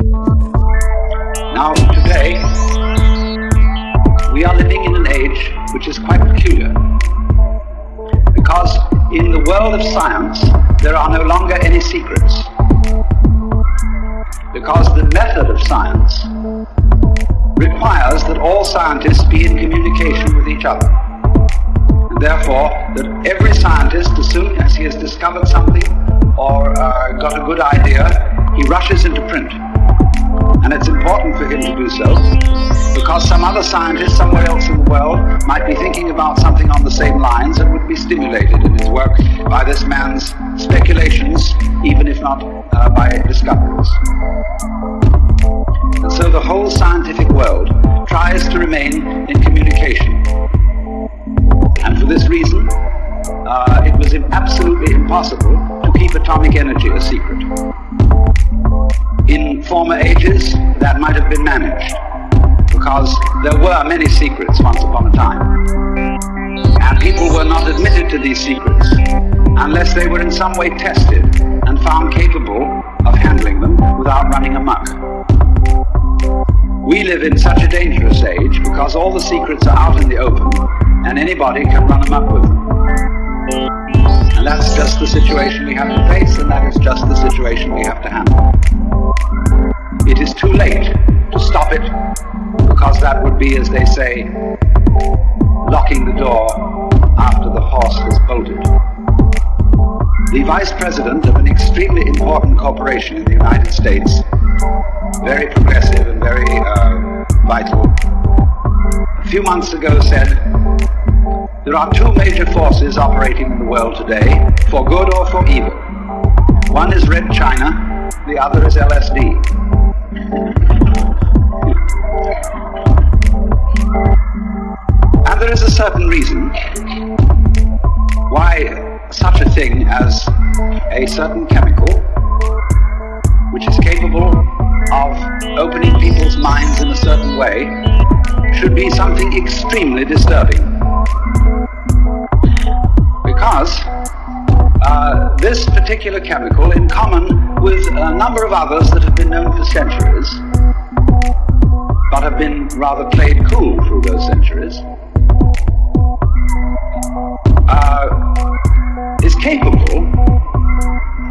Now, today, we are living in an age which is quite peculiar. Because in the world of science, there are no longer any secrets. Because the method of science requires that all scientists be in communication with each other. And therefore, that every scientist, as soon as he has discovered something or uh, got a good idea, he rushes into print. And it's important for him to do so because some other scientist somewhere else in the world might be thinking about something on the same lines and would be stimulated in his work by this man's speculations, even if not uh, by discoveries. And so the whole scientific world tries to remain in communication. And for this reason, uh, it was absolutely impossible to keep atomic energy a secret. In former ages, that might have been managed, because there were many secrets once upon a time. And people were not admitted to these secrets unless they were in some way tested and found capable of handling them without running amok. We live in such a dangerous age because all the secrets are out in the open and anybody can run amok with them. And that's just the situation we have to face and that is just the situation we have to handle. It is too late to stop it because that would be, as they say, locking the door after the horse has bolted. The vice president of an extremely important corporation in the United States, very progressive and very uh, vital, a few months ago said, there are two major forces operating in the world today, for good or for evil. One is Red China, the other is LSD. And there is a certain reason why such a thing as a certain chemical, which is capable of opening people's minds in a certain way, should be something extremely disturbing. Because uh, this particular chemical, in common with a number of others that have been known for centuries, but have been rather played cool through those centuries, uh, is capable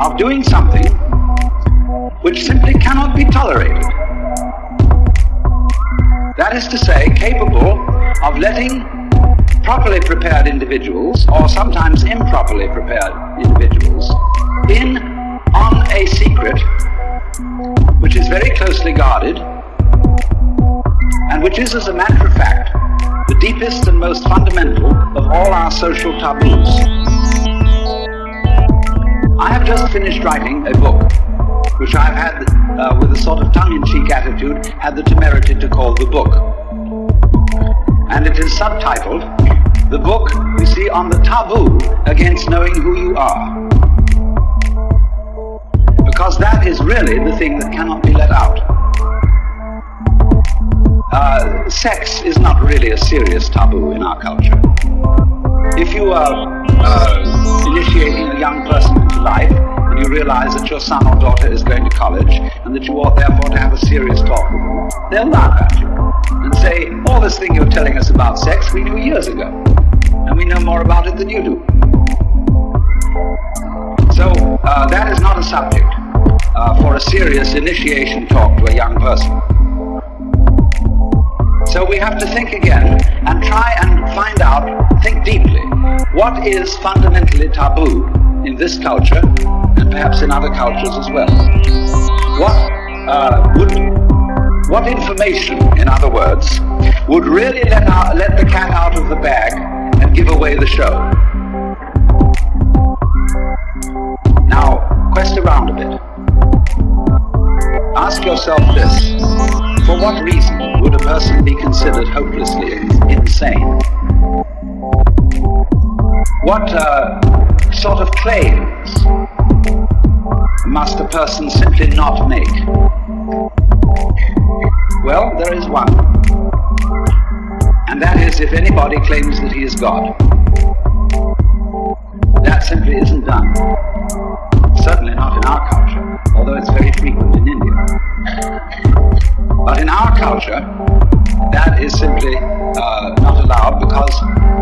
of doing something which simply cannot be tolerated. That is to say, capable of letting properly prepared individuals, or sometimes improperly prepared individuals, in on a secret which is very closely guarded and which is, as a matter of fact, the deepest and most fundamental of all our social taboos. I have just finished writing a book, which I've had, uh, with a sort of tongue-in-cheek attitude, had the temerity to call The Book. And it is subtitled, The Book You See on the Taboo Against Knowing Who You Are. Because that is really the thing that cannot be let out. Uh, sex is not really a serious taboo in our culture. If you are uh, initiating a young person into life and you realize that your son or daughter is going to college and that you ought therefore to have a serious talk with them, they'll laugh at you and say, all this thing you're telling us about sex we knew years ago and we know more about it than you do. So uh, that is not a subject uh, for a serious initiation talk to a young person. So we have to think again and try and find out, think deeply, what is fundamentally taboo in this culture and perhaps in other cultures as well. What uh, would, what information, in other words, would really let, let the cat out of the bag and give away the show? Now, quest around a bit. Ask yourself this. For what reason would a person be considered hopelessly insane? What uh, sort of claims must a person simply not make? Well, there is one. And that is if anybody claims that he is God. That simply isn't done. Certainly not in our culture, although it's very frequent in India. But in our culture, that is simply uh, not allowed because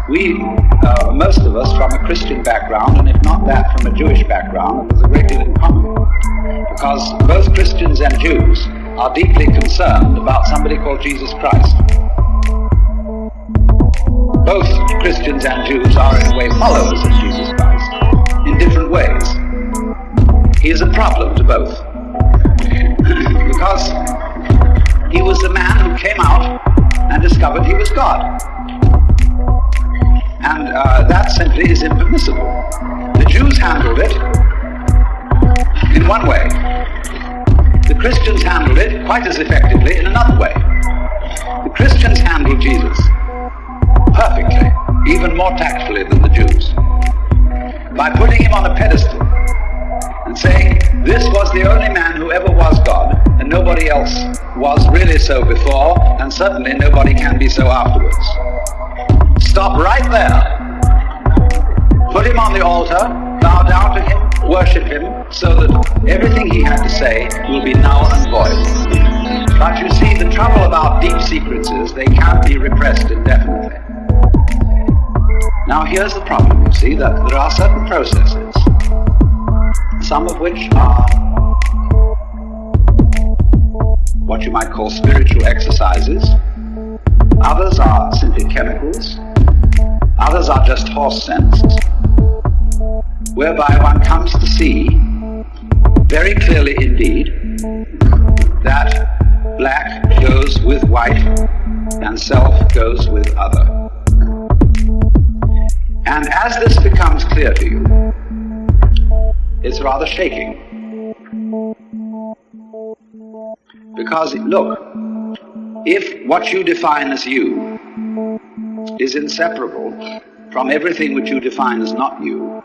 we, uh, most of us from a Christian background, and if not that, from a Jewish background, there's a great deal in common. Because both Christians and Jews are deeply concerned about somebody called Jesus Christ. Both Christians and Jews are in a way followers of Jesus Christ, in different ways. He is a problem to both. because he was the man who came out and discovered he was God. And uh, that simply is impermissible. The Jews handled it in one way. The Christians handled it quite as effectively in another way. The Christians handled Jesus perfectly, even more tactfully than the Jews, by putting him on a pedestal and saying, this was the only man who ever was God, and nobody else was really so before, and certainly nobody can be so afterwards. Stop right there. Put him on the altar, bow down to him, worship him, so that everything he had to say will be null and void. But you see, the trouble about deep secrets is they can't be repressed indefinitely. Now here's the problem, you see, that there are certain processes, some of which are what you might call spiritual exercises, others are simply chemicals, others are just horse sense, whereby one comes to see very clearly indeed that black goes with white and self goes with other. And as this becomes clear to you, it's rather shaking. Because, look, if what you define as you is inseparable from everything which you define as not you,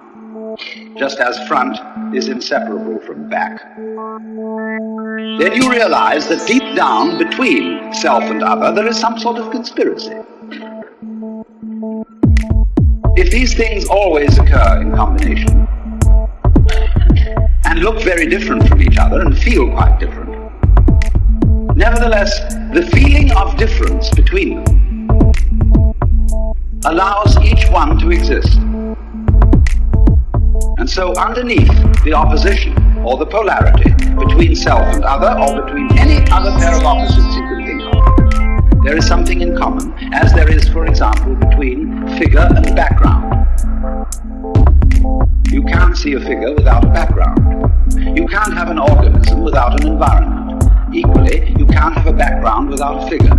just as front is inseparable from back, then you realize that deep down between self and other there is some sort of conspiracy. If these things always occur in combination and look very different from each other and feel quite different, nevertheless, the feeling of difference between them allows each one to exist. And so underneath the opposition or the polarity between self and other or between any other pair of opposites you can think of, there is something in common, as there is, for example, between figure and background. You can't see a figure without a background. You can't have an organism without an environment. Equally, you can't have a background without a figure,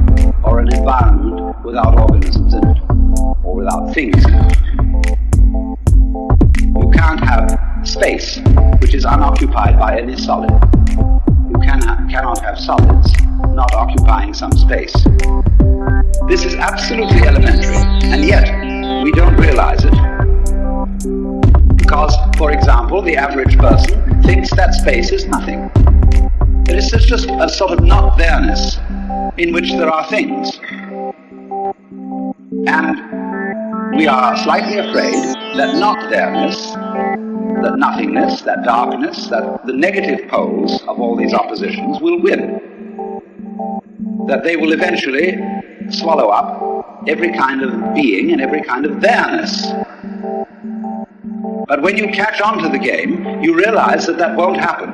or an environment without organisms in it, or without things in it. You can't have space, which is unoccupied by any solid. You can ha cannot have solids not occupying some space. This is absolutely elementary, and yet we don't realize it. Because, for example, the average person thinks that space is nothing. It is just a sort of not there-ness in which there are things. And we are slightly afraid that not there-ness, that nothingness, that darkness, that the negative poles of all these oppositions will win. That they will eventually swallow up every kind of being and every kind of there-ness. But when you catch on to the game, you realize that that won't happen.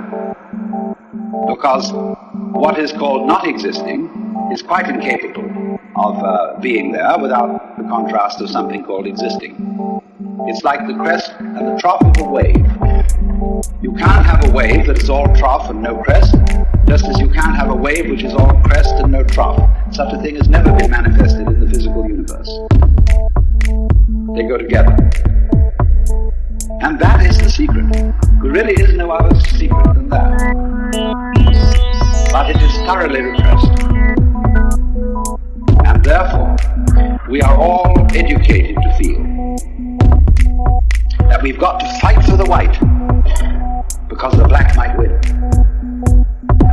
Because what is called not existing is quite incapable of uh, being there without the contrast of something called existing. It's like the crest and the trough of a wave. You can't have a wave that is all trough and no crest, just as you can't have a wave which is all crest and no trough. Such a thing has never been manifested in the physical universe. They go together. And that is the secret. There really is no other secret than that. But it is thoroughly repressed. And therefore, we are all educated to feel that we've got to fight for the white because the black might win.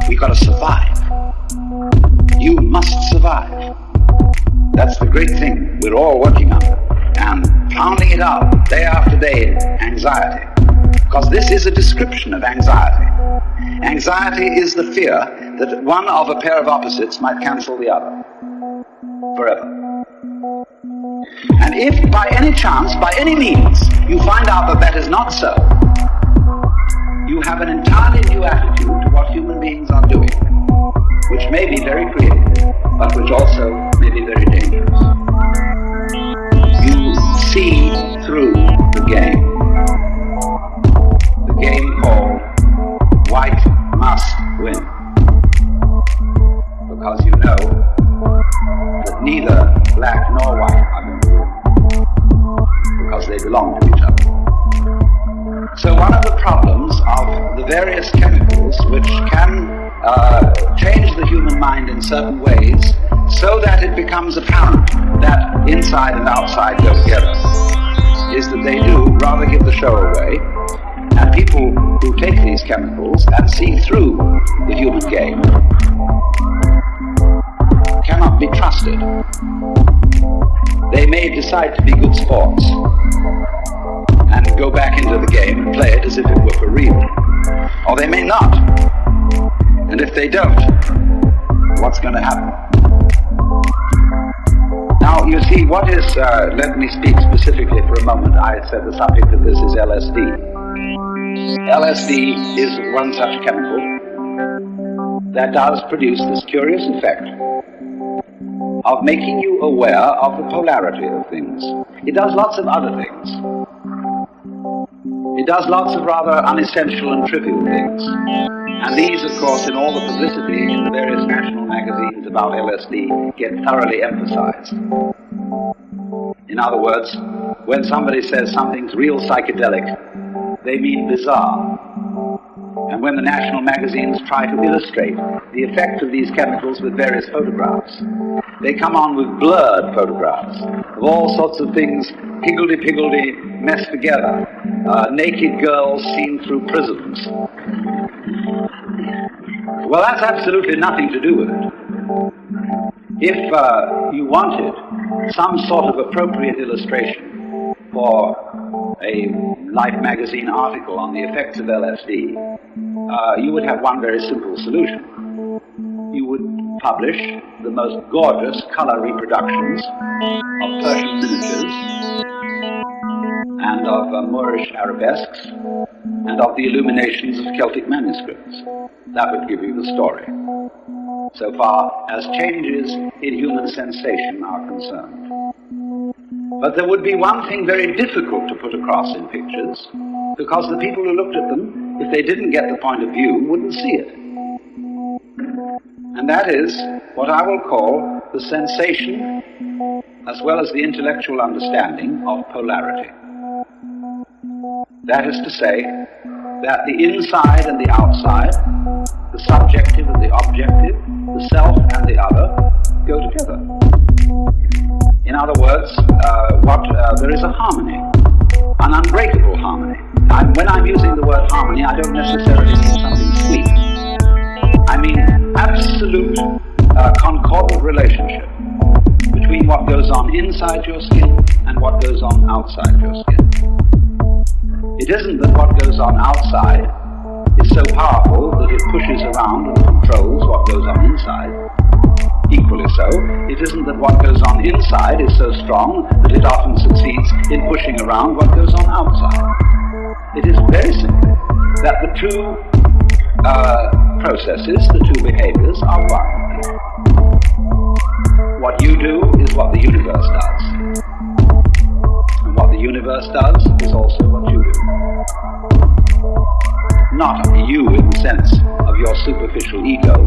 We've got to survive. You must survive. That's the great thing we're all working on. Pounding it out day after day, anxiety. Because this is a description of anxiety. Anxiety is the fear that one of a pair of opposites might cancel the other forever. And if by any chance, by any means, you find out that that is not so, you have an entirely new attitude to what human beings are doing, which may be very creative, but which also may be very dangerous. Through the game. The game called white must win. Because you know that neither black nor white are going to win. Because they belong to each other. So one of the problems of the various chemicals which can uh, change the human mind in certain ways so that it becomes apparent that inside and outside go together is that they do rather give the show away and people who take these chemicals and see through the human game cannot be trusted. They may decide to be good sports and go back into the game and play it as if it were for real. Or they may not. And if they don't, what's going to happen? Now, you see, what is, uh, let me speak specifically for a moment. I said the subject of this is LSD. LSD is one such chemical that does produce this curious effect of making you aware of the polarity of things. It does lots of other things. It does lots of rather unessential and trivial things. And these, of course, in all the publicity in the various national magazines about LSD, get thoroughly emphasized. In other words, when somebody says something's real psychedelic, they mean bizarre. And when the national magazines try to illustrate the effect of these chemicals with various photographs, they come on with blurred photographs of all sorts of things higgledy-piggledy messed together. Uh, naked girls seen through prisms. Well, that's absolutely nothing to do with it. If uh, you wanted some sort of appropriate illustration for a Life magazine article on the effects of LSD, uh, you would have one very simple solution. You would publish the most gorgeous color reproductions of Persian miniatures and of uh, Moorish arabesques and of the illuminations of Celtic manuscripts. That would give you the story, so far as changes in human sensation are concerned. But there would be one thing very difficult to put across in pictures, because the people who looked at them, if they didn't get the point of view, wouldn't see it. And that is what I will call the sensation as well as the intellectual understanding of polarity. That is to say, that the inside and the outside, the subjective and the objective, the self and the other, go together. In other words, uh, what uh, there is a harmony, an unbreakable harmony. And when I'm using the word harmony, I don't necessarily mean something sweet. I mean absolute uh, concordant relationship between what goes on inside your skin and what goes on outside your skin. It isn't that what goes on outside is so powerful that it pushes around and controls what goes on inside. Equally so, it isn't that what goes on inside is so strong that it often succeeds in pushing around what goes on outside. It is very simple that the two uh, processes, the two behaviors, are one. What you do is what the universe does. Universe does is also what you do. Not you in the sense of your superficial ego,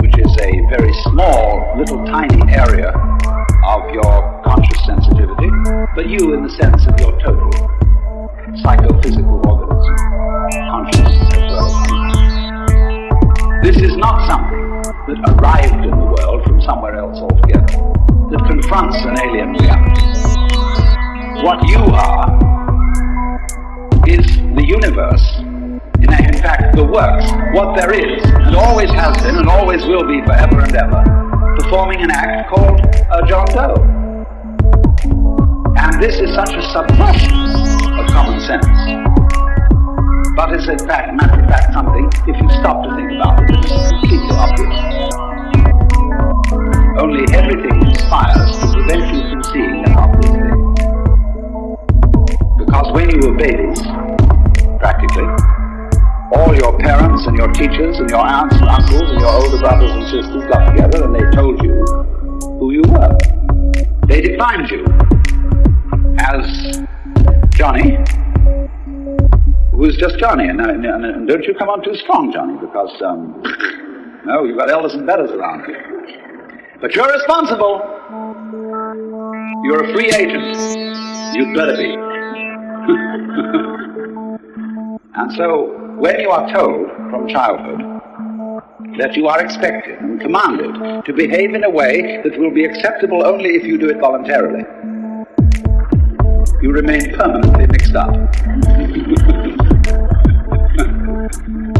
which is a very small, little tiny area of your conscious sensitivity, but you in the sense of your total psychophysical organism, conscious as well This is not something that arrived in the world from somewhere else altogether, that confronts an alien reality. What you are is the universe, in, in fact the works, what there is, and always has been and always will be forever and ever, performing an act called a John Doe. And this is such a subversion of common sense but is in fact, matter of fact, something, if you stop to think about it, is completely obvious. Only everything conspires to prevent you from seeing that obvious thing. Because when you were babies, practically, all your parents and your teachers and your aunts and uncles and your older brothers and sisters got together and they told you who you were. They defined you as Johnny, who's just Johnny. And, and, and, don't you come on too strong, Johnny, because, um, no, you've got elders and betters around you. But you're responsible. You're a free agent. You'd better be. and so, when you are told from childhood that you are expected and commanded to behave in a way that will be acceptable only if you do it voluntarily, you remain permanently mixed up.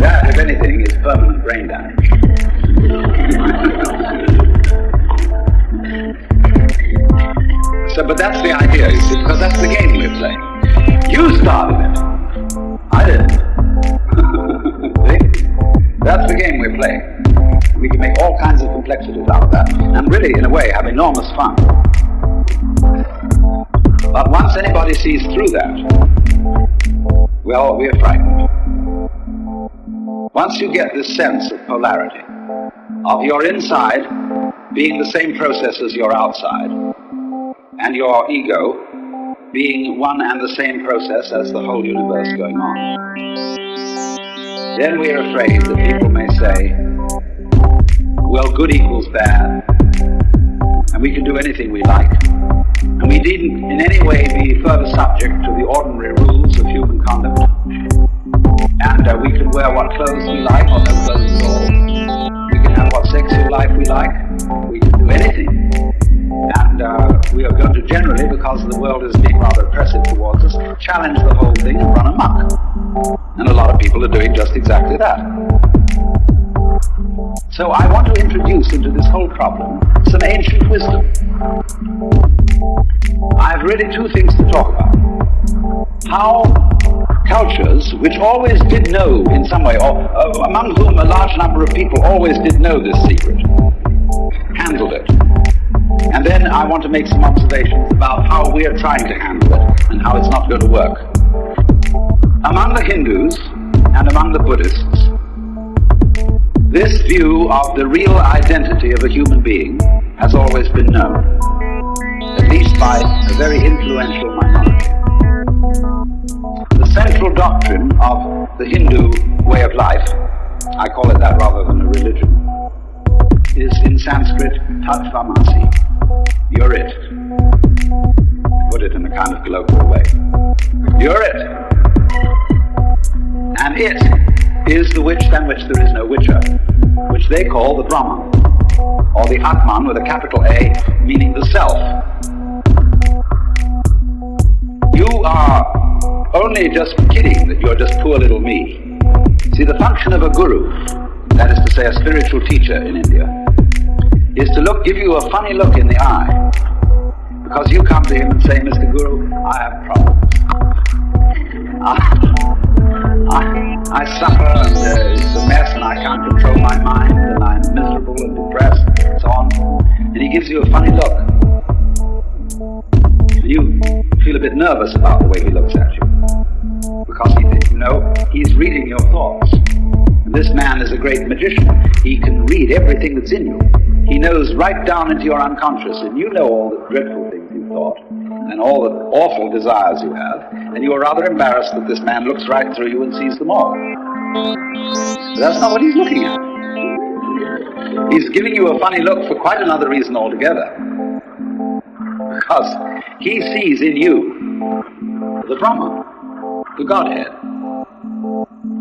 that, if anything, is permanent brain damage. so, but that's the idea, because that's the game we're playing. You started it. I didn't. that's the game we're playing. We can make all kinds of complexities out of that, and really, in a way, have enormous fun. But once anybody sees through that, well, we're frightened. Once you get this sense of polarity, of your inside being the same process as your outside, and your ego being one and the same process as the whole universe going on, then we're afraid that people may say, well, good equals bad, and we can do anything we like. And we needn't in any way be further subject to the ordinary rules of human conduct. And uh, we can wear what clothes we like or no clothes at all. We can have what sexual life we like. We can do anything. And uh, we are going to generally, because the world is being rather oppressive towards us, challenge the whole thing and run amok. And a lot of people are doing just exactly that. So I want to introduce into this whole problem some ancient wisdom. I have really two things to talk about. How cultures, which always did know in some way, or uh, among whom a large number of people always did know this secret, handled it. And then I want to make some observations about how we are trying to handle it and how it's not going to work. Among the Hindus and among the Buddhists, this view of the real identity of a human being has always been known, at least by a very influential minority. The central doctrine of the Hindu way of life, I call it that rather than a religion, is in Sanskrit tatvamasi. You're it. Put it in a kind of colloquial way. You're it. And it is the which than which there is no witcher, which they call the Brahman, or the Atman with a capital A, meaning the self. You are only just kidding that you're just poor little me. See, the function of a guru, that is to say a spiritual teacher in India, is to look, give you a funny look in the eye. Because you come to him and say, Mr. Guru, I have problems. I, I I suffer and uh, it's a mess and I can't control my mind and I'm miserable and depressed and so on. And he gives you a funny look. You feel a bit nervous about the way he looks at you. Because he, you know, he's reading your thoughts. This man is a great magician. He can read everything that's in you. He knows right down into your unconscious and you know all the dreadful things you thought and all the awful desires you have, and you are rather embarrassed that this man looks right through you and sees them all. But that's not what he's looking at. He's giving you a funny look for quite another reason altogether. Because he sees in you the Brahma, the Godhead,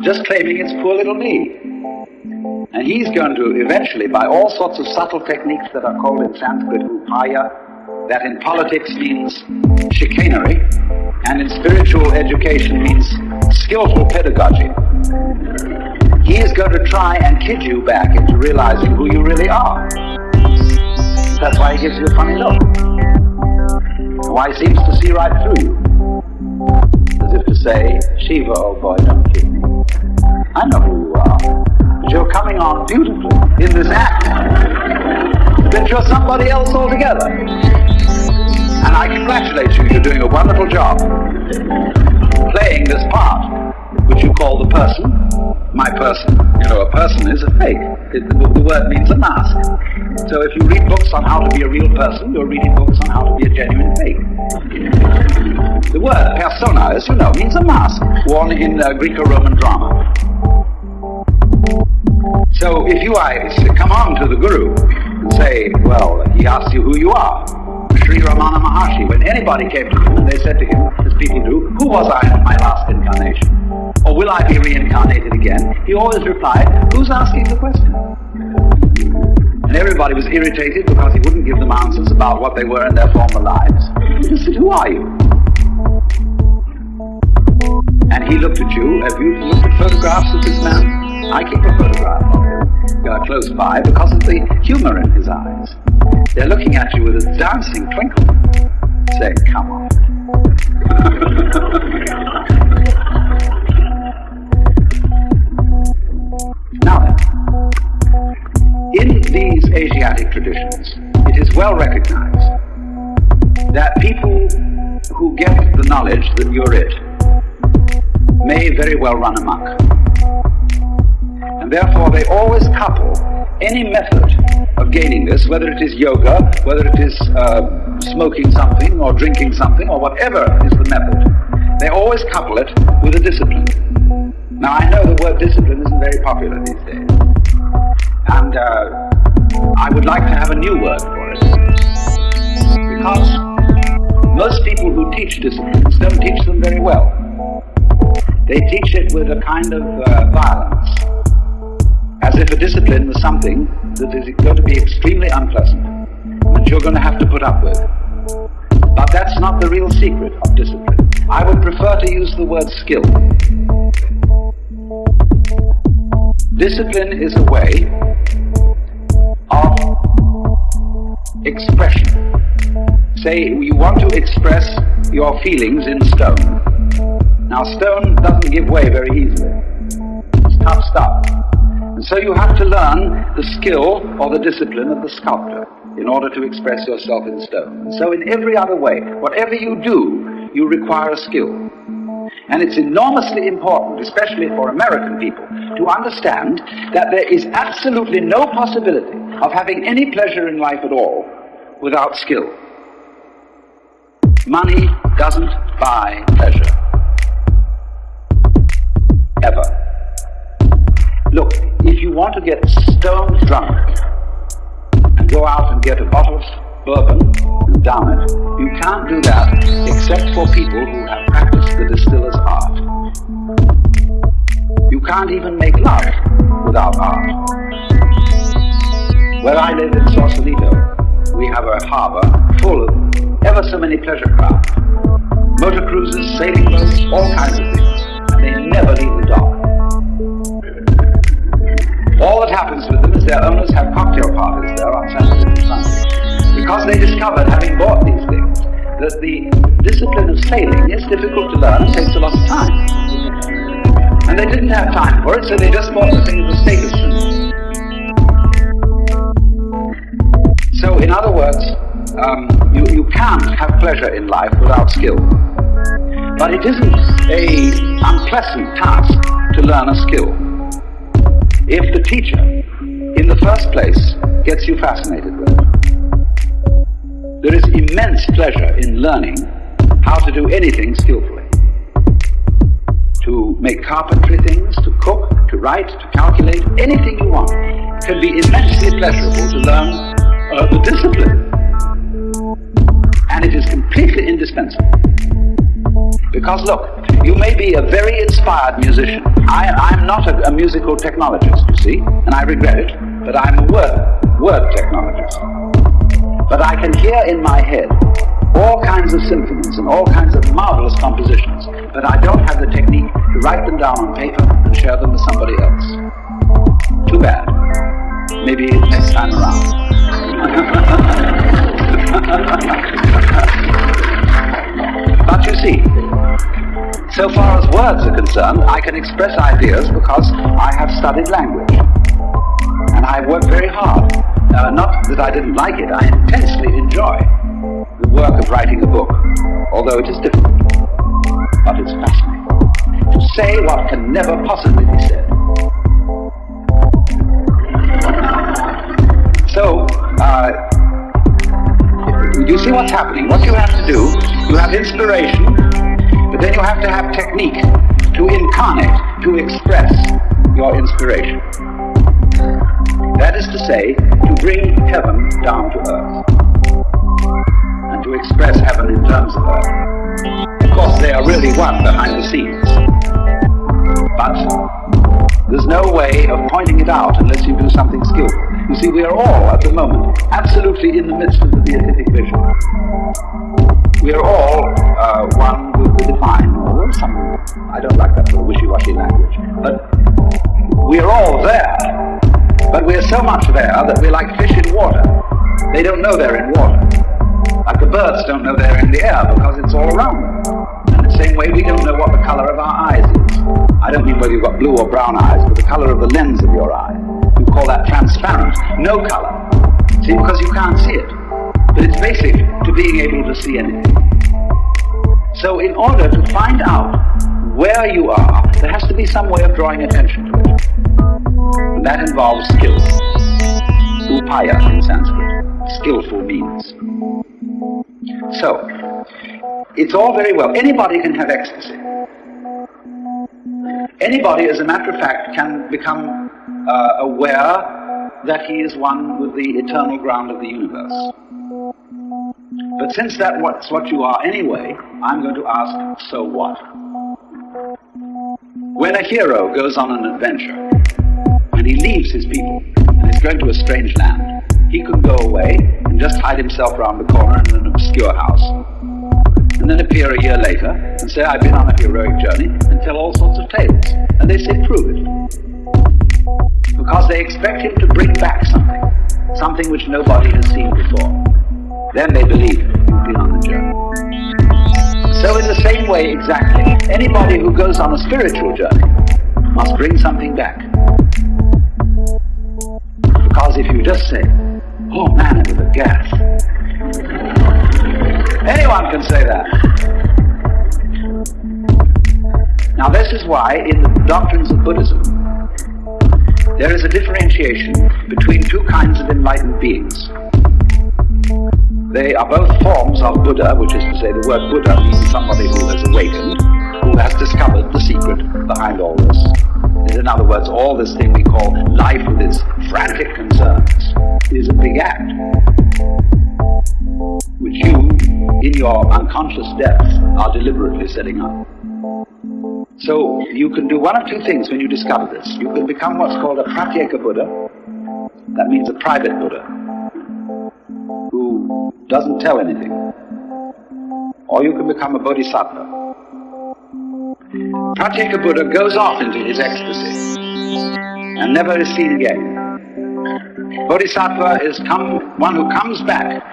just claiming it's poor little me. And he's going to eventually, by all sorts of subtle techniques that are called in Sanskrit upaya, that in politics means chicanery, and in spiritual education means skillful pedagogy. He is going to try and kid you back into realizing who you really are. That's why he gives you a funny look. Why he seems to see right through you. As if to say, Shiva, oh boy, don't kid me. I know who you are. But you're coming on beautifully in this act. That you're somebody else altogether. And I congratulate you, you're doing a wonderful job playing this part, which you call the person, my person. You know, a person is a fake. It, the, the word means a mask. So if you read books on how to be a real person, you're reading books on how to be a genuine fake. The word persona, as you know, means a mask worn in uh, Greco-Roman drama. So if you I come on to the Guru and say, well, he asks you who you are, Sri Ramana Maharshi, when anybody came to him and they said to him, as people do, who was I in my last incarnation? Or will I be reincarnated again? He always replied, who's asking the question? And everybody was irritated because he wouldn't give them answers about what they were in their former lives. He said, who are you? And he looked at you. Have you looked at photographs of this man? I keep a photograph of him uh, close by because of the humor in his eyes. They're looking at you with a dancing twinkle, saying, come on. now then, in these Asiatic traditions, it is well recognized that people who get the knowledge that you're it may very well run amok. And therefore they always couple any method of gaining this, whether it is yoga, whether it is uh, smoking something or drinking something or whatever is the method, they always couple it with a discipline. Now I know the word discipline isn't very popular these days. And uh, I would like to have a new word for it. Because most people who teach disciplines don't teach them very well. They teach it with a kind of uh, violence as if a discipline was something that is going to be extremely unpleasant, that you're going to have to put up with. But that's not the real secret of discipline. I would prefer to use the word skill. Discipline is a way of expression. Say you want to express your feelings in stone. Now stone doesn't give way very easily. It's tough stuff. And so you have to learn the skill or the discipline of the sculptor in order to express yourself in stone. And so in every other way, whatever you do, you require a skill. And it's enormously important, especially for American people, to understand that there is absolutely no possibility of having any pleasure in life at all without skill. Money doesn't buy pleasure. Ever. Look, if you want to get stone drunk and go out and get a bottle of bourbon and down it, you can't do that except for people who have practiced the distiller's art. You can't even make love without art. Where I live in Sausalito, we have a harbor full of ever so many pleasure craft. Motor cruises, sailing boats, all kinds of things. And they never leave the dock. All that happens with them is their owners have cocktail parties there on Saturday and Sunday. Because they discovered, having bought these things, that the discipline of sailing is difficult to learn and takes a lot of time. And they didn't have time for it, so they just bought the thing for status So, in other words, um, you, you can't have pleasure in life without skill. But it isn't a unpleasant task to learn a skill if the teacher, in the first place, gets you fascinated with it. There is immense pleasure in learning how to do anything skillfully. To make carpentry things, to cook, to write, to calculate, anything you want can be immensely pleasurable to learn uh, the discipline. And it is completely indispensable. Because look, you may be a very inspired musician. I, am not a, a, musical technologist, you see, and I regret it, but I'm a word, word technologist. But I can hear in my head all kinds of symphonies and all kinds of marvelous compositions, but I don't have the technique to write them down on paper and share them with somebody else. Too bad. Maybe next time around. but you see, So far as words are concerned, I can express ideas because I have studied language. And I have worked very hard. Uh, not that I didn't like it, I intensely enjoy the work of writing a book, although it is difficult. But it's fascinating. To say what can never possibly be said. So, uh, you see what's happening. What you have to do, you have inspiration, but then you have to have technique to incarnate, to express your inspiration. That is to say, to bring heaven down to earth. And to express heaven in terms of earth. Of course, they are really one behind the scenes. But there's no way of pointing it out unless you do something skillful. You see, we are all, at the moment, absolutely in the midst of the beatific vision. We are all uh, one with the divine, some, I don't like that wishy-washy language, but we are all there. But we are so much there that we're like fish in water. They don't know they're in water. Like the birds don't know they're in the air because it's all around them. In the same way, we don't know what the color of our eyes is. I don't mean whether you've got blue or brown eyes, but the color of the lens of your eye. Call that transparent, no color. See, because you can't see it. But it's basic to being able to see anything. So in order to find out where you are, there has to be some way of drawing attention to it. And that involves skill. Upaya in Sanskrit. Skillful means. So, it's all very well. Anybody can have ecstasy. Anybody, as a matter of fact, can become uh, aware that he is one with the eternal ground of the universe. But since that's what you are anyway, I'm going to ask, so what? When a hero goes on an adventure, and he leaves his people, and is going to a strange land, he could go away and just hide himself round the corner in an obscure house, and then appear a year later and say, I've been on a heroic journey, and tell all sorts of tales. And they say, prove it because they expect him to bring back something, something which nobody has seen before. Then they believe on the journey. So in the same way exactly, anybody who goes on a spiritual journey must bring something back. Because if you just say, oh man, it was a gas. Anyone can say that. Now this is why in the doctrines of Buddhism, there is a differentiation between two kinds of enlightened beings. They are both forms of Buddha, which is to say the word Buddha means somebody who has awakened, who has discovered the secret behind all this. In other words, all this thing we call life with its frantic concerns is a big act, which you, in your unconscious depths, are deliberately setting up. So you can do one of two things when you discover this. You can become what's called a pratyeka Buddha. That means a private Buddha who doesn't tell anything. Or you can become a bodhisattva. Pratyeka Buddha goes off into his ecstasy and never is seen again. Bodhisattva is come, one who comes back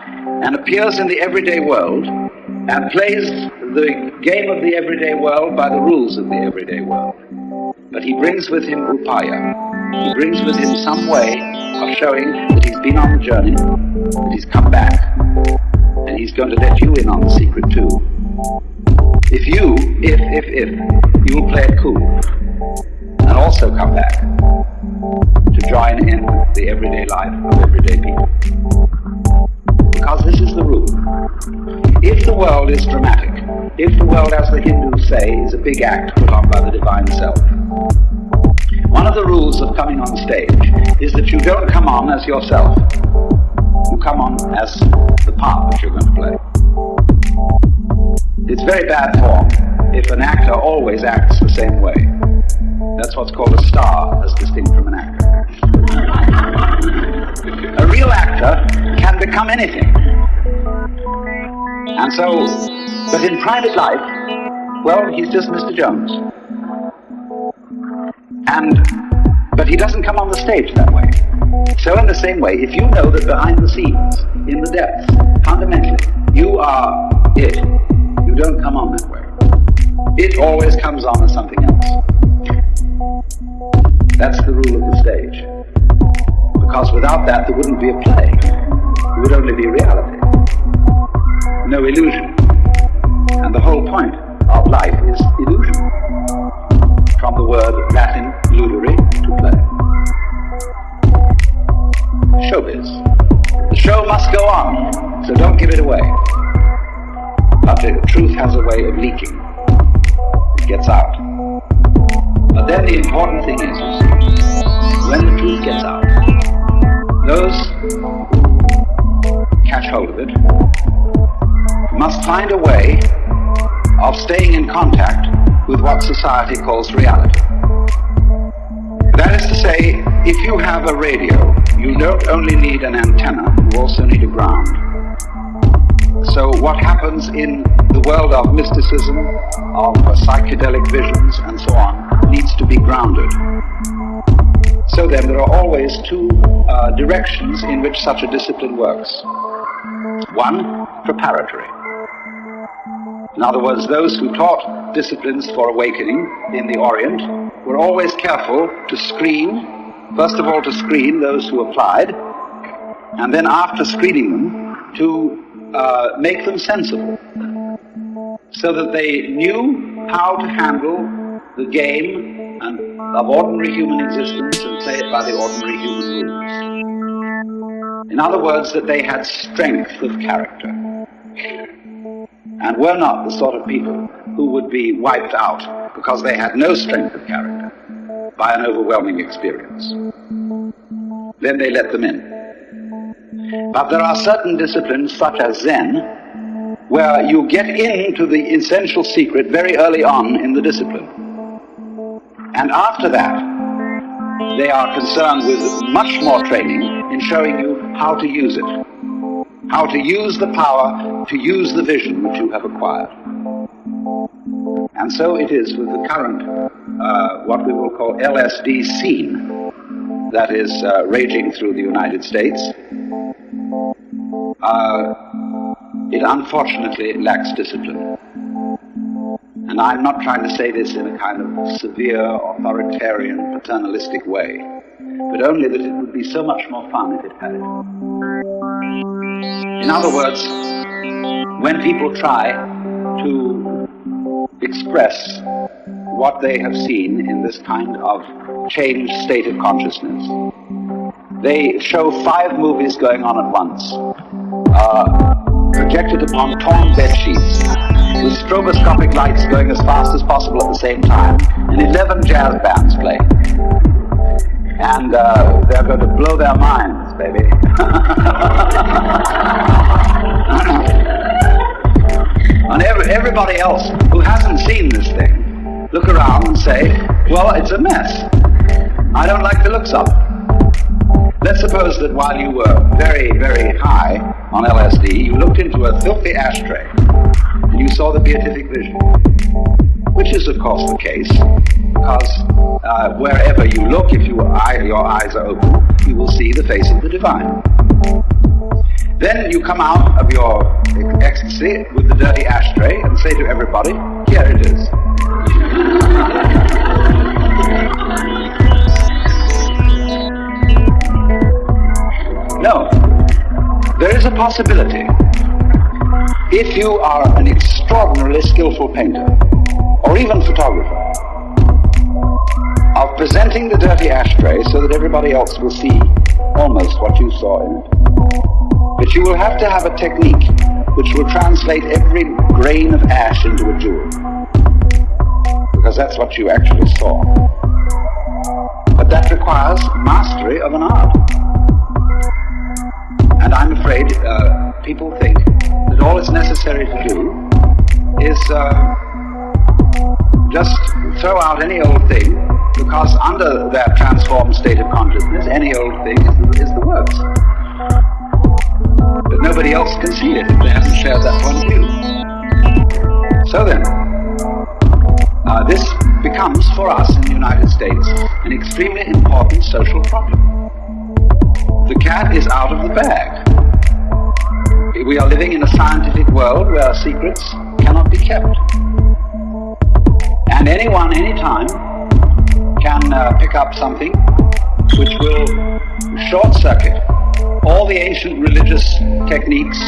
and appears in the everyday world and plays the game of the everyday world by the rules of the everyday world. But he brings with him upaya. He brings with him some way of showing that he's been on the journey, that he's come back, and he's going to let you in on the secret too. If you, if, if, if, you will play it cool, and also come back to join in the everyday life of everyday people. Because this is the rule. If the world is dramatic, if the world, as the Hindus say, is a big act put on by the Divine Self, one of the rules of coming on stage is that you don't come on as yourself. You come on as the part that you're going to play. It's very bad form if an actor always acts the same way. That's what's called a star, as distinct from an actor. a real actor become anything. And so, but in private life, well, he's just Mr. Jones. And, but he doesn't come on the stage that way. So in the same way, if you know that behind the scenes, in the depths, fundamentally, you are it, you don't come on that way. it always comes on as something else. That's the rule of the stage. Because without that, there wouldn't be a play. Would only be reality. No illusion. And the whole point of life is illusion. From the word Latin ludere, to play. Showbiz. The show must go on, so don't give it away. But the truth has a way of leaking. It gets out. But then the important thing is, when the truth gets out, those catch hold of it must find a way of staying in contact with what society calls reality. That is to say, if you have a radio, you don't only need an antenna, you also need a ground. So what happens in the world of mysticism, of psychedelic visions and so on, needs to be grounded. So then there are always two uh, directions in which such a discipline works. One, preparatory. In other words, those who taught disciplines for awakening in the Orient were always careful to screen, first of all to screen those who applied, and then after screening them, to uh, make them sensible, so that they knew how to handle the game and of ordinary human existence and play it by the ordinary human rules. In other words, that they had strength of character and were not the sort of people who would be wiped out because they had no strength of character by an overwhelming experience. Then they let them in. But there are certain disciplines, such as Zen, where you get into the essential secret very early on in the discipline. And after that, they are concerned with much more training in showing you how to use it how to use the power, to use the vision which you have acquired. And so it is with the current, uh, what we will call LSD scene, that is uh, raging through the United States. Uh, it unfortunately lacks discipline. And I'm not trying to say this in a kind of severe, authoritarian, paternalistic way, but only that it would be so much more fun if it had. In other words, when people try to express what they have seen in this kind of changed state of consciousness, they show five movies going on at once, uh, projected upon torn bed sheets, with stroboscopic lights going as fast as possible at the same time, and 11 jazz bands playing. And uh, they're going to blow their minds, baby. and every, everybody else who hasn't seen this thing, look around and say, well, it's a mess. I don't like the looks of it. Let's suppose that while you were very, very high on LSD, you looked into a filthy ashtray and you saw the beatific vision, which is of course the case, because uh, wherever you look, if you eye, your eyes are open, you will see the face of the divine. Then you come out of your ecstasy with the dirty ashtray and say to everybody, here it is. there is a possibility. If you are an extraordinarily skillful painter, or even photographer, of presenting the dirty ashtray so that everybody else will see almost what you saw in it. But you will have to have a technique which will translate every grain of ash into a jewel. Because that's what you actually saw. But that requires mastery of an art. And I'm afraid uh, people think that all it's necessary to do is uh, just throw out any old thing because under that transformed state of consciousness, any old thing is the, is the works but nobody else can see it if they haven't shared that point of view. So then, uh, this becomes for us in the United States an extremely important social problem. The cat is out of the bag. We are living in a scientific world where secrets cannot be kept. And anyone, anytime, can uh, pick up something which will short circuit all the ancient religious techniques,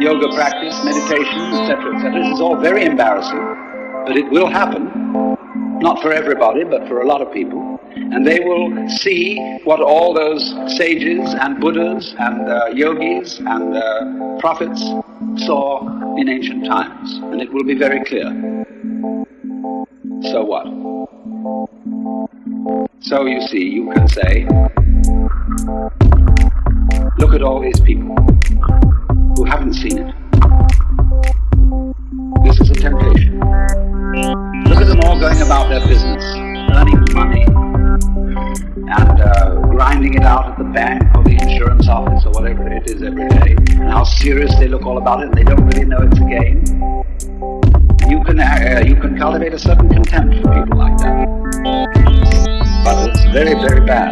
yoga practice, meditation, etc., etc. This is all very embarrassing, but it will happen. Not for everybody, but for a lot of people. And they will see what all those sages and Buddhas and uh, yogis and uh, prophets saw in ancient times. And it will be very clear. So what? So you see, you can say, look at all these people who haven't seen it. This is a temptation. Look at them all going about their business, earning money, and uh, grinding it out at the bank or the insurance office or whatever it is every day. And how serious they look all about it, and they don't really know it's a game. You can uh, you can cultivate a certain contempt for people like that, but it's very very bad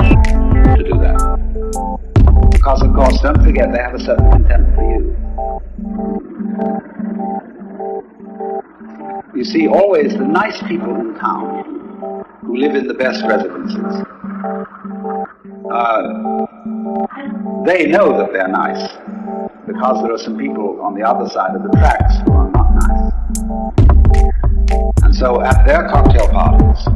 to do that because of course don't forget they have a certain contempt for you. You see, always the nice people in town who live in the best residences, uh, they know that they're nice because there are some people on the other side of the tracks who are not nice. And so at their cocktail parties,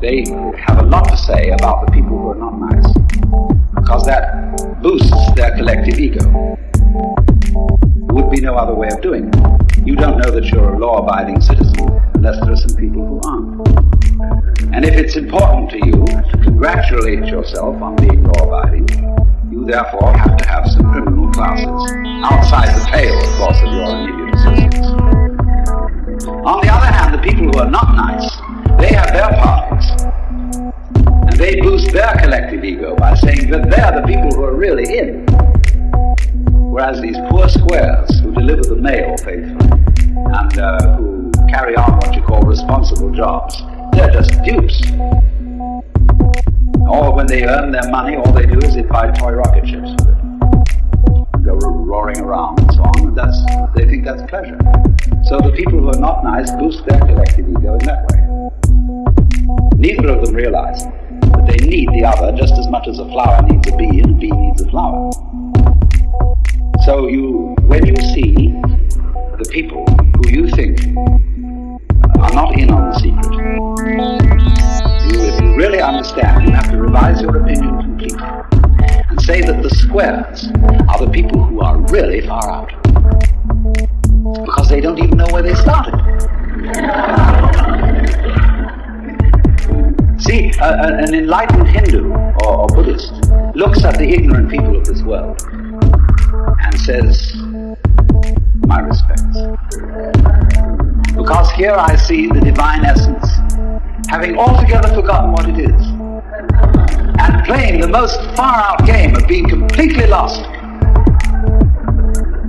they have a lot to say about the people who are not nice because that boosts their collective ego. There would be no other way of doing it. You don't know that you're a law-abiding citizen unless there are some people who aren't. And if it's important to you to congratulate yourself on being law-abiding, you therefore have to have some criminal classes outside the pale, of course, of your immediate associates. On the other hand, the people who are not nice, they have their parties. And they boost their collective ego by saying that they're the people who are really in. Whereas these poor squares who deliver the mail faithfully and uh, who carry on what you call responsible jobs, they're just dupes. Or when they earn their money, all they do is they buy toy rocket ships. Go roaring around and so on, and that's, they think that's pleasure. So the people who are not nice boost their collective ego in that way. Neither of them realize that they need the other just as much as a flower needs a bee and a bee needs a flower. So you, when you see the people who you think are not in on the secret, really understand, you have to revise your opinion completely and say that the squares are the people who are really far out because they don't even know where they started. See, an enlightened Hindu or, or Buddhist looks at the ignorant people of this world and says, my respects. Because here I see the divine essence, having altogether forgotten what it is, and playing the most far-out game of being completely lost.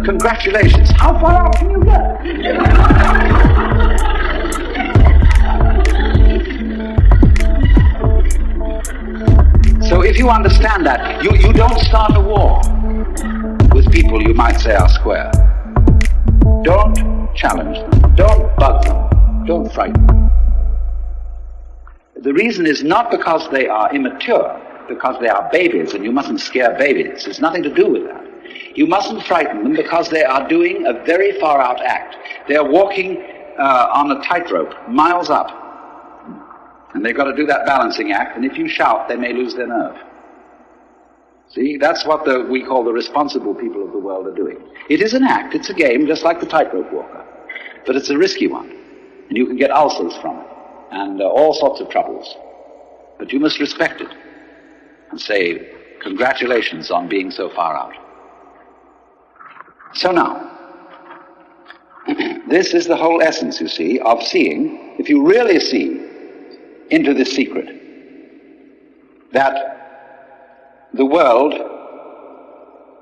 Congratulations. How far out can you get? So if you understand that, you, you don't start a war with people you might say are square. Don't challenge them. Don't bug them. Don't frighten them. The reason is not because they are immature, because they are babies and you mustn't scare babies. It's nothing to do with that. You mustn't frighten them because they are doing a very far out act. They're walking uh, on a tightrope, miles up. And they've got to do that balancing act, and if you shout, they may lose their nerve. See, that's what the, we call the responsible people of the world are doing. It is an act, it's a game, just like the tightrope walker. But it's a risky one. And you can get ulcers from it, and uh, all sorts of troubles. But you must respect it and say, congratulations on being so far out. So now, this is the whole essence, you see, of seeing, if you really see into this secret, that the world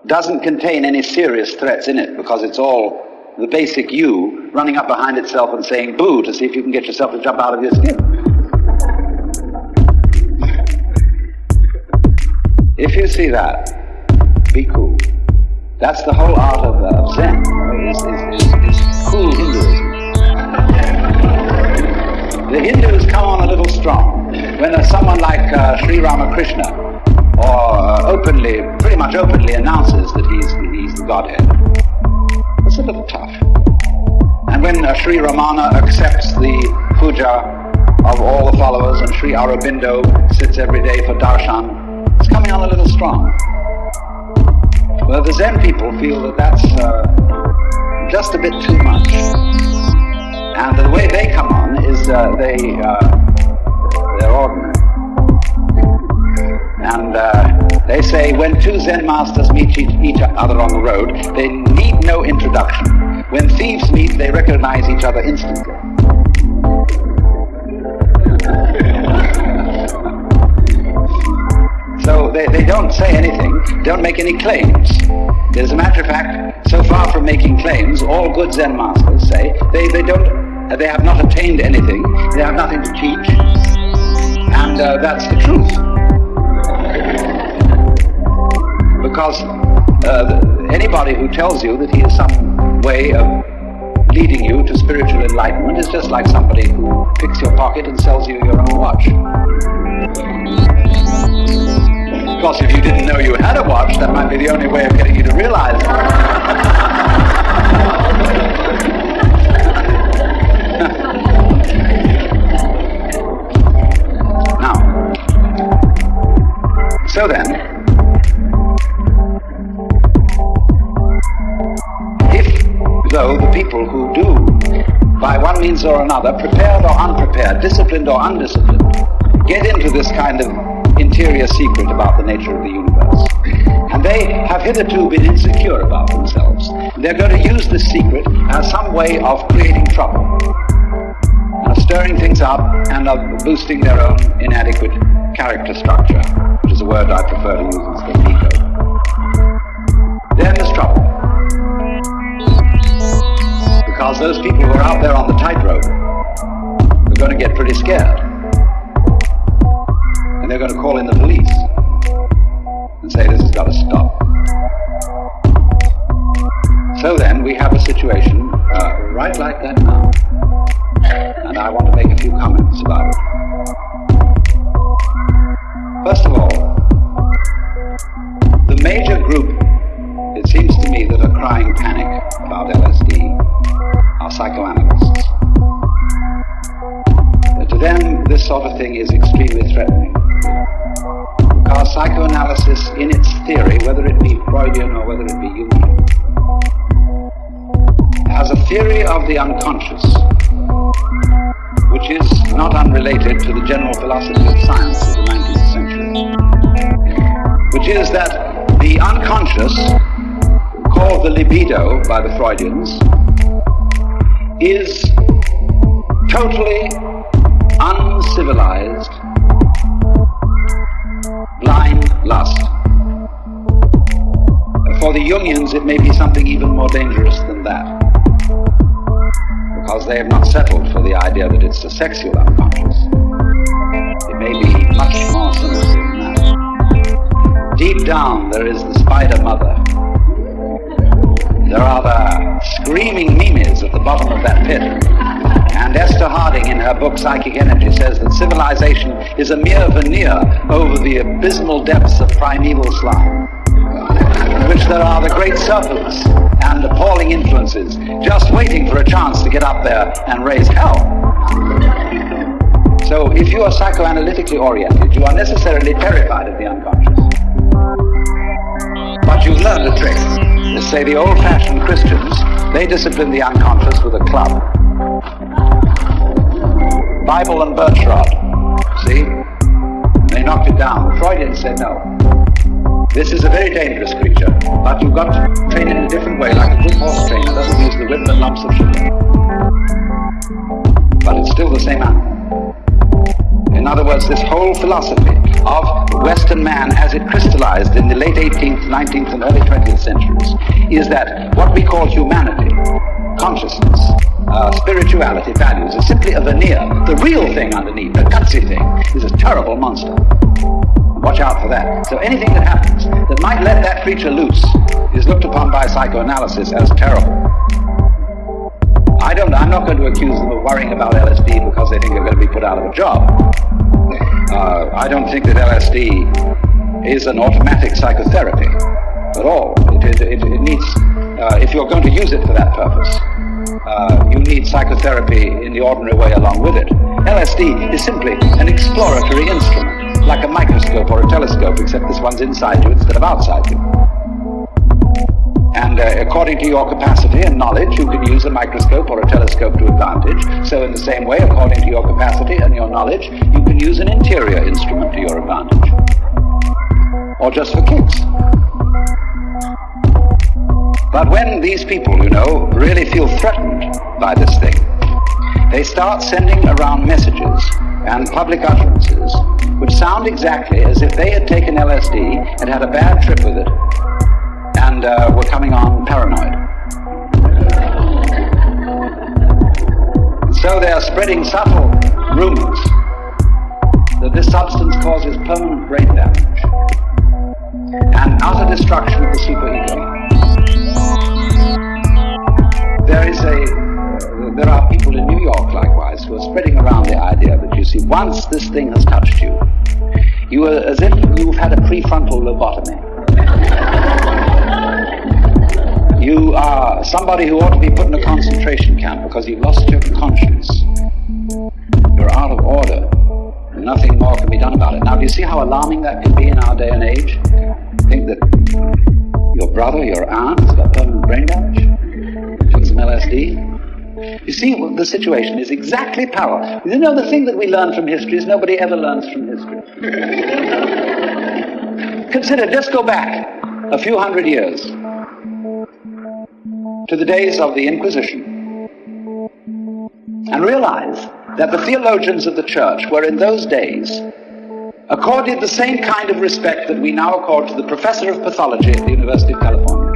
doesn't contain any serious threats in it because it's all the basic you running up behind itself and saying boo to see if you can get yourself to jump out of your skin. If you see that, be cool. That's the whole art of, uh, Zen, is, is, is, is cool Hinduism. the Hindus come on a little strong when someone like uh, Sri Ramakrishna or uh, openly, pretty much openly announces that he's, he's the Godhead. It's a little tough. And when uh, Sri Ramana accepts the puja of all the followers and Sri Aurobindo sits every day for darshan, it's coming on a little strong. Well, the Zen people feel that that's uh, just a bit too much. And the way they come on is uh, they, uh, they're ordinary. And uh, they say when two Zen masters meet each other on the road, they need no introduction. When thieves meet, they recognize each other instantly. so they, they don't say anything, don't make any claims. As a matter of fact, so far from making claims, all good Zen masters say they, they don't they have not attained anything, they have nothing to teach, and uh, that's the truth. Because uh, anybody who tells you that he has some way of leading you to spiritual enlightenment is just like somebody who picks your pocket and sells you your own watch. Of course, if you didn't know you had a watch, that might be the only way of getting you to realize another, prepared or unprepared, disciplined or undisciplined, get into this kind of interior secret about the nature of the universe. And they have hitherto been insecure about themselves. They're going to use this secret as some way of creating trouble, of stirring things up and of boosting their own inadequate character structure, which is a word I prefer to use instead of ego. Then there's trouble because those people who are out there on the tightrope are going to get pretty scared. And they're going to call in the police and say this has got to stop. So then we have a situation uh, right like that now. And I want to make a few comments about it. First of all, Freudians, is totally uncivilized blind lust. For the Jungians, it may be something even more dangerous than that. Because they have not settled for the idea that it's a sexual unconscious. It may be much more sinister than that. Deep down, there is the spider mother there are the screaming mimes at the bottom of that pit. And Esther Harding, in her book Psychic Energy, says that civilization is a mere veneer over the abysmal depths of primeval slime, in which there are the great serpents and appalling influences just waiting for a chance to get up there and raise hell. So if you are psychoanalytically oriented, you are necessarily terrified of the unconscious. But you've learned a trick say the old-fashioned Christians, they discipline the unconscious with a club. Bible and birch rod, see? They knocked it down. The Freudians said no. This is a very dangerous creature, but you've got to train it in a different way, like a good horse trainer doesn't use the whip and lumps of sugar. But it's still the same animal. In other words, this whole philosophy of Western man as it crystallized in the late 18th, 19th, and early 20th centuries is that what we call humanity, consciousness, uh, spirituality, values, is simply a veneer. The real thing underneath, the gutsy thing, is a terrible monster. Watch out for that. So anything that happens that might let that creature loose is looked upon by psychoanalysis as terrible. I don't, I'm not going to accuse them of worrying about LSD because they think they're going to be put out of a job. Uh, I don't think that LSD is an automatic psychotherapy at all. It, it, it, needs, uh, if you're going to use it for that purpose, uh, you need psychotherapy in the ordinary way along with it. LSD is simply an exploratory instrument, like a microscope or a telescope, except this one's inside you instead of outside you. And uh, according to your capacity and knowledge, you can use a microscope or a telescope to advantage. So in the same way, according to your capacity and your knowledge, you can use an interior instrument to your advantage. Or just for kicks. But when these people, you know, really feel threatened by this thing, they start sending around messages and public utterances which sound exactly as if they had taken LSD and had a bad trip with it and uh, were coming on paranoid. So they are spreading subtle rumors that this substance causes permanent brain damage and utter destruction of the superego. There is a, there are people in New York likewise who are spreading around the idea that you see, once this thing has touched you, you are as if you've had a prefrontal lobotomy. You are somebody who ought to be put in a concentration camp because you've lost your conscience. You're out of order. Nothing more can be done about it. Now, do you see how alarming that can be in our day and age? Think that your brother, your aunt has got permanent brain damage? Took some LSD? You see, the situation is exactly parallel. You know, the thing that we learn from history is nobody ever learns from history. Consider, just go back a few hundred years to the days of the Inquisition and realize that the theologians of the church were in those days accorded the same kind of respect that we now accord to the professor of pathology at the University of California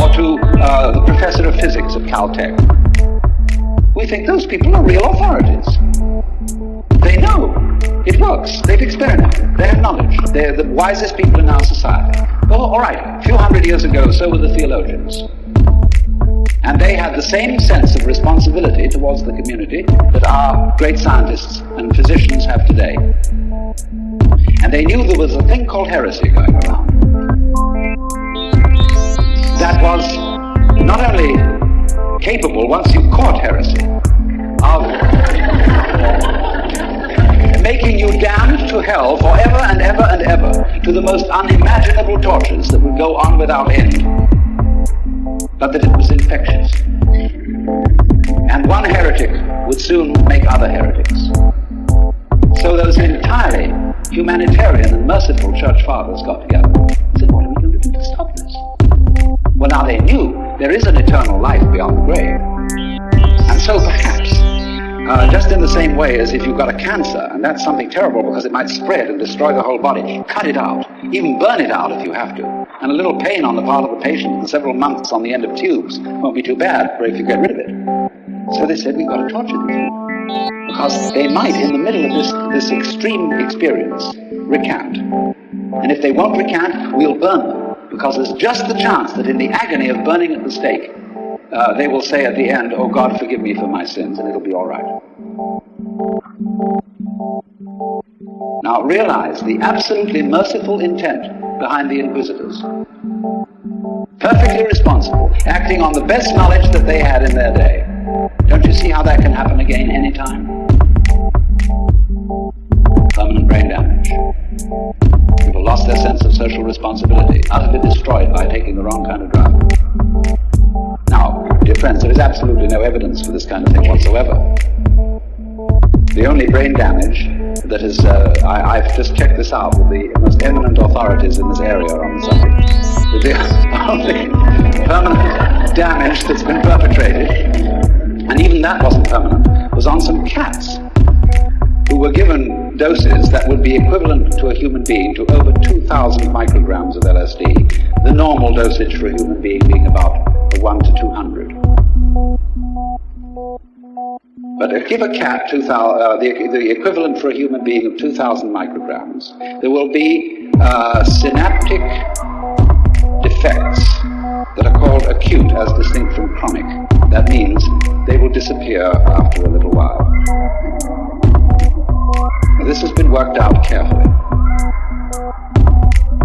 or to uh, the professor of physics at Caltech. We think those people are real authorities. They know it works. They've experimented. They have knowledge. They're the wisest people in our society. Well, all right, a few hundred years ago, so were the theologians. And they had the same sense of responsibility towards the community that our great scientists and physicians have today. And they knew there was a thing called heresy going around. That was not only capable, once you caught heresy, of making you damned to hell forever and ever and ever to the most unimaginable tortures that would go on without end, but that it was infectious. And one heretic would soon make other heretics. So those entirely humanitarian and merciful church fathers got together and said, what are we going to do to stop this? Well, now they knew there is an eternal life beyond the grave. And so perhaps uh, just in the same way as if you've got a cancer, and that's something terrible because it might spread and destroy the whole body, cut it out. Even burn it out if you have to. And a little pain on the part of the patient and several months on the end of tubes won't be too bad if you get rid of it. So they said, we've got to torture them. Because they might, in the middle of this, this extreme experience, recant. And if they won't recant, we'll burn them. Because there's just the chance that in the agony of burning at the stake, uh, they will say at the end, Oh God, forgive me for my sins, and it'll be all right. Now realize the absolutely merciful intent behind the inquisitors. Perfectly responsible, acting on the best knowledge that they had in their day. Don't you see how that can happen again anytime? Permanent brain damage. People lost their sense of social responsibility, utterly destroyed by taking the wrong kind of drug. Now, dear friends, there is absolutely no evidence for this kind of thing whatsoever. The only brain damage that is, uh, I, have just checked this out with the most eminent authorities in this area on the subject. The only permanent damage that's been perpetrated, and even that wasn't permanent, was on some cats who were given doses that would be equivalent to a human being to over 2,000 micrograms of LSD, the normal dosage for a human being being about 1 to 200. But give a cat 2000, uh, the, the equivalent for a human being of 2,000 micrograms, there will be uh, synaptic defects that are called acute as distinct from chronic. That means they will disappear after a little while. This has been worked out carefully.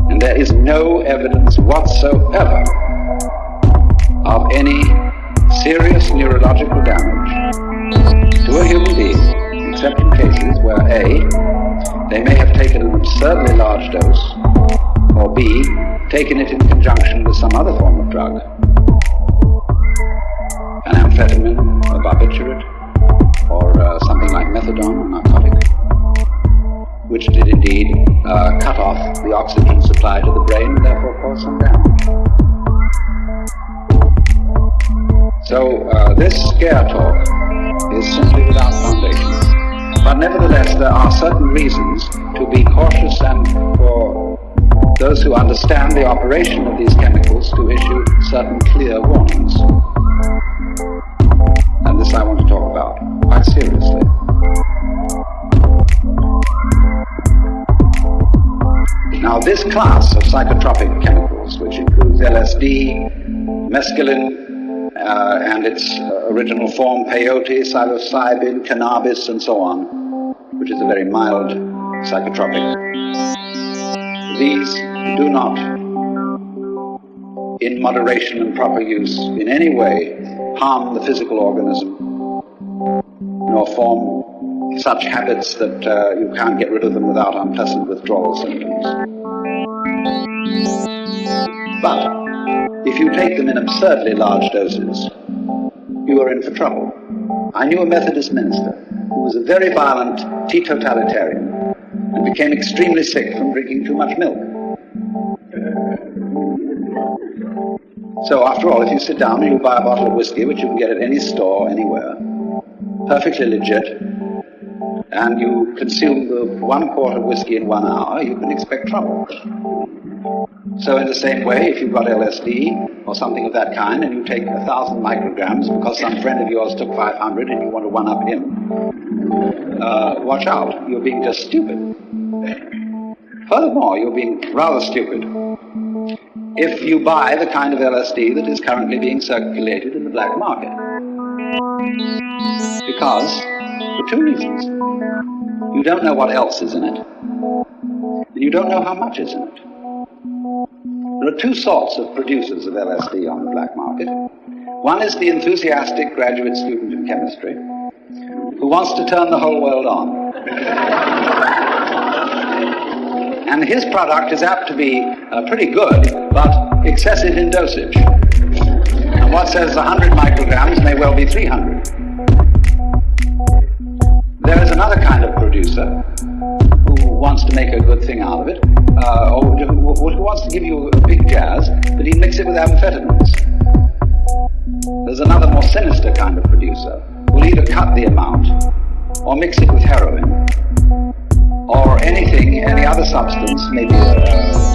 And there is no evidence whatsoever of any serious neurological damage to a human being, except in cases where A, they may have taken an absurdly large dose, or B, taken it in conjunction with some other form of drug, an amphetamine, a barbiturate, or uh, something like methadone, a narcotic, which did indeed uh, cut off the oxygen supply to the brain and therefore cause some damage. So uh, this scare talk is simply without foundation. But nevertheless, there are certain reasons to be cautious and for those who understand the operation of these chemicals to issue certain clear warnings. And this I want to talk about quite seriously. Now this class of psychotropic chemicals, which includes LSD, mescaline, uh, and its uh, original form, peyote, psilocybin, cannabis, and so on, which is a very mild psychotropic. These do not, in moderation and proper use, in any way harm the physical organism, nor form such habits that uh, you can't get rid of them without unpleasant withdrawal symptoms. But if you take them in absurdly large doses, you are in for trouble. I knew a Methodist minister who was a very violent teetotalitarian and became extremely sick from drinking too much milk. So after all, if you sit down and you buy a bottle of whiskey, which you can get at any store, anywhere, perfectly legit, and you consume the one quart of whiskey in one hour, you can expect trouble. So in the same way, if you've got LSD or something of that kind and you take a thousand micrograms because some friend of yours took 500 and you want to one-up him, uh, watch out, you're being just stupid. Furthermore, you're being rather stupid if you buy the kind of LSD that is currently being circulated in the black market. Because, for two reasons. You don't know what else is in it, and you don't know how much is in it. There are two sorts of producers of LSD on the black market. One is the enthusiastic graduate student in chemistry who wants to turn the whole world on. and his product is apt to be uh, pretty good, but excessive in dosage. And what says 100 micrograms may well be 300. There is another kind of producer who wants to make a good thing out of it, uh, or who, wants to give you a big jazz, but he mix it with amphetamines. There's another more sinister kind of producer who'll either cut the amount or mix it with heroin or anything, any other substance, maybe uh,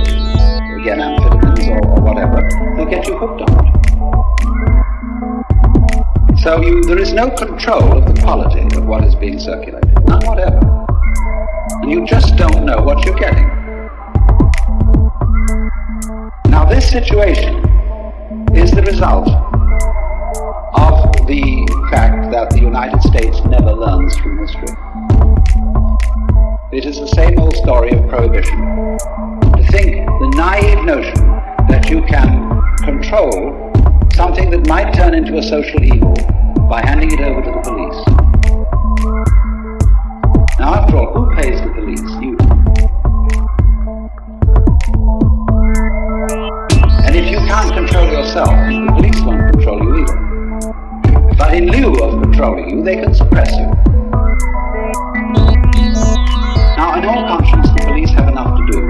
again amphetamines or, or whatever, they'll get you hooked on it. So you, there is no control of the quality of what is being circulated, none whatever. And you just don't know what you're getting. Now this situation is the result of the fact that the United States never learns from history. It is the same old story of prohibition. To think the naive notion that you can control something that might turn into a social evil by handing it over to the police. After all, who pays the police? You. And if you can't control yourself, the police won't control you either. But in lieu of controlling you, they can suppress you. Now, in all conscience, the police have enough to do.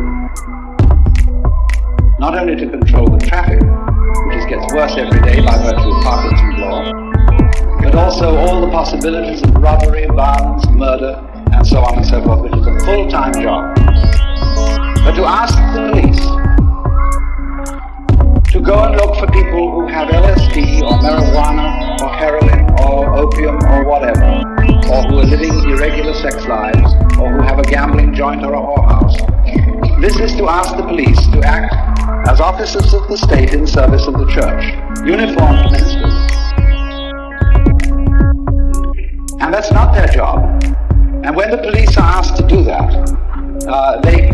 Not only to control the traffic, which gets worse every day by virtue of Parkinson's law, but also all the possibilities of robbery, violence, murder, and so on and so forth, which is a full-time job. But to ask the police to go and look for people who have LSD or marijuana or heroin or opium or whatever, or who are living irregular sex lives, or who have a gambling joint or a whorehouse. This is to ask the police to act as officers of the state in service of the church. uniformed ministers. And that's not their job. And when the police are asked to do that, uh, they